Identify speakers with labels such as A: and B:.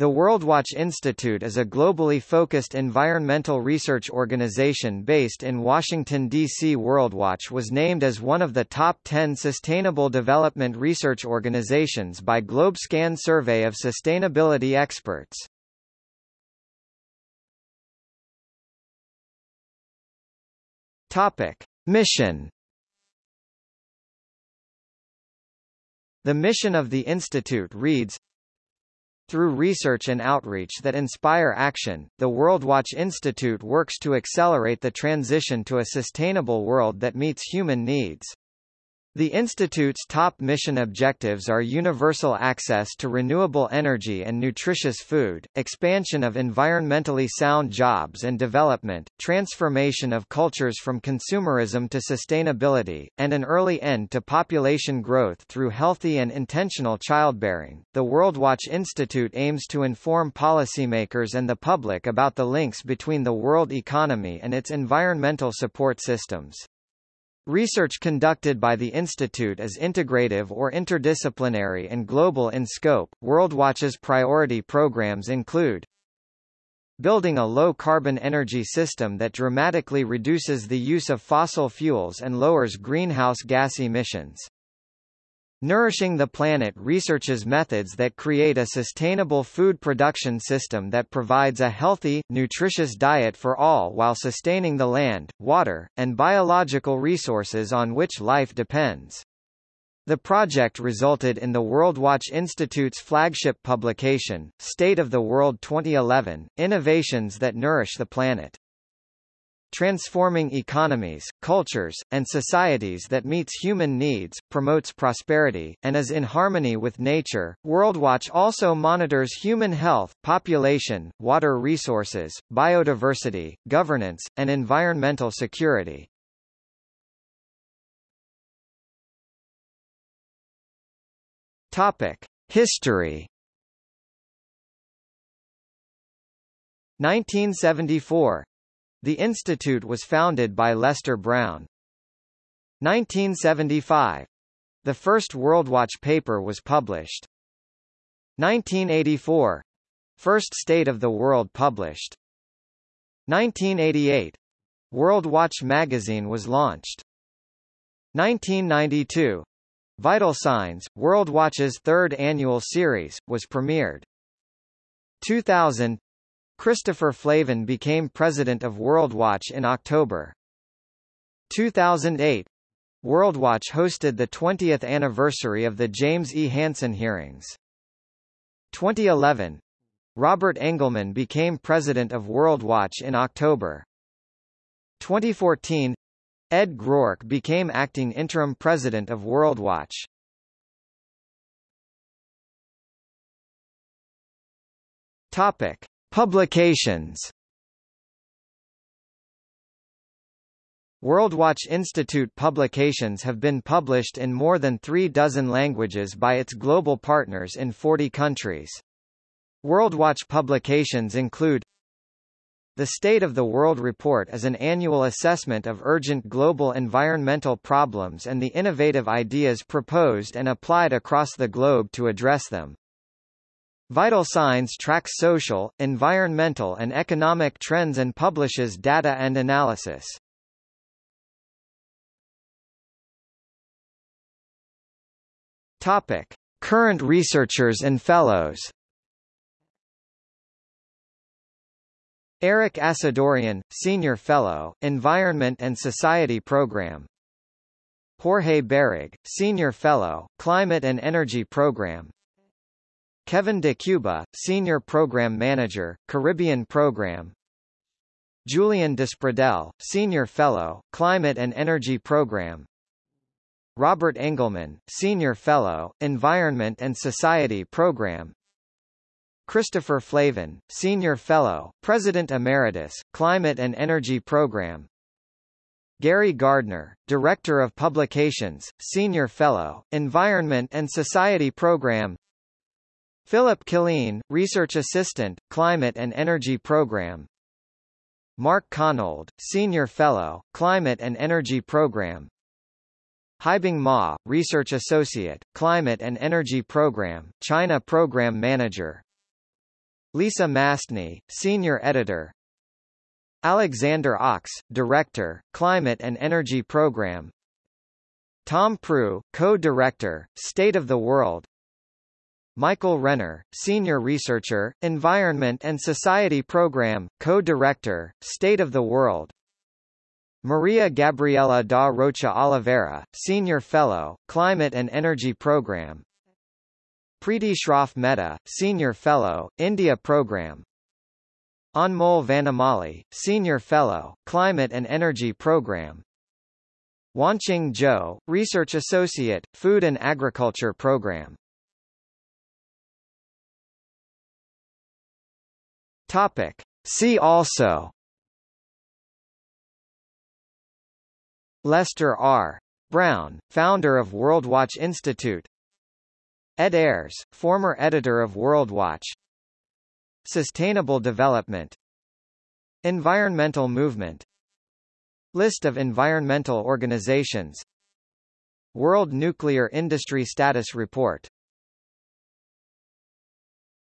A: The WorldWatch Institute is a globally focused environmental research organization based in Washington, D.C. WorldWatch was named as one of the top 10 sustainable development research organizations by GlobeScan survey of sustainability experts. Topic: Mission The mission of the institute reads through research and outreach that inspire action, the WorldWatch Institute works to accelerate the transition to a sustainable world that meets human needs. The Institute's top mission objectives are universal access to renewable energy and nutritious food, expansion of environmentally sound jobs and development, transformation of cultures from consumerism to sustainability, and an early end to population growth through healthy and intentional childbearing. The WorldWatch Institute aims to inform policymakers and the public about the links between the world economy and its environmental support systems. Research conducted by the Institute is integrative or interdisciplinary and global in scope. WorldWatch's priority programs include building a low-carbon energy system that dramatically reduces the use of fossil fuels and lowers greenhouse gas emissions. Nourishing the Planet researches methods that create a sustainable food production system that provides a healthy, nutritious diet for all while sustaining the land, water, and biological resources on which life depends. The project resulted in the WorldWatch Institute's flagship publication, State of the World 2011, Innovations that Nourish the Planet transforming economies, cultures, and societies that meets human needs, promotes prosperity, and is in harmony with nature. WorldWatch also monitors human health, population, water resources, biodiversity, governance, and environmental security. Topic: History 1974 the institute was founded by Lester Brown. 1975. The first WorldWatch paper was published. 1984. First State of the World published. 1988. World Watch magazine was launched. 1992. Vital Signs, World Watch's third annual series, was premiered. 2000 Christopher Flavin became president of WorldWatch in October. 2008 WorldWatch hosted the 20th anniversary of the James E. Hansen hearings. 2011 Robert Engelman became president of WorldWatch in October. 2014 Ed Groark became acting interim president of WorldWatch. Topic: Publications WorldWatch Institute publications have been published in more than three dozen languages by its global partners in 40 countries. WorldWatch publications include The State of the World Report is an annual assessment of urgent global environmental problems and the innovative ideas proposed and applied across the globe to address them. Vital Signs tracks social, environmental and economic trends and publishes data and analysis. Topic: Current researchers and fellows. Erik Assadourian, Senior Fellow, Environment and Society Program. Jorge Barrigh, Senior Fellow, Climate and Energy Program. Kevin de Cuba, Senior Program Manager, Caribbean Program. Julian Despradel, Senior Fellow, Climate and Energy Program. Robert Engelman, Senior Fellow, Environment and Society Program. Christopher Flavin, Senior Fellow, President Emeritus, Climate and Energy Program. Gary Gardner, Director of Publications, Senior Fellow, Environment and Society Program Philip Killeen, Research Assistant, Climate and Energy Program. Mark Konold, Senior Fellow, Climate and Energy Program. Haibing Ma, Research Associate, Climate and Energy Program, China Program Manager. Lisa Mastny, Senior Editor. Alexander Ochs, Director, Climate and Energy Program. Tom Prugh, Co-Director, State of the World Michael Renner, Senior Researcher, Environment and Society Program, Co-Director, State of the World. Maria Gabriela da Rocha Oliveira, Senior Fellow, Climate and Energy Program. Preeti Shroff Mehta, Senior Fellow, India Program. Anmol Vanamali, Senior Fellow, Climate and Energy Program. Wanqing Zhou, Research Associate, Food and Agriculture Program Topic. See also. Lester R. Brown, founder of WorldWatch Institute. Ed Ayres, former editor of WorldWatch. Sustainable development. Environmental movement. List of environmental organizations. World Nuclear Industry Status Report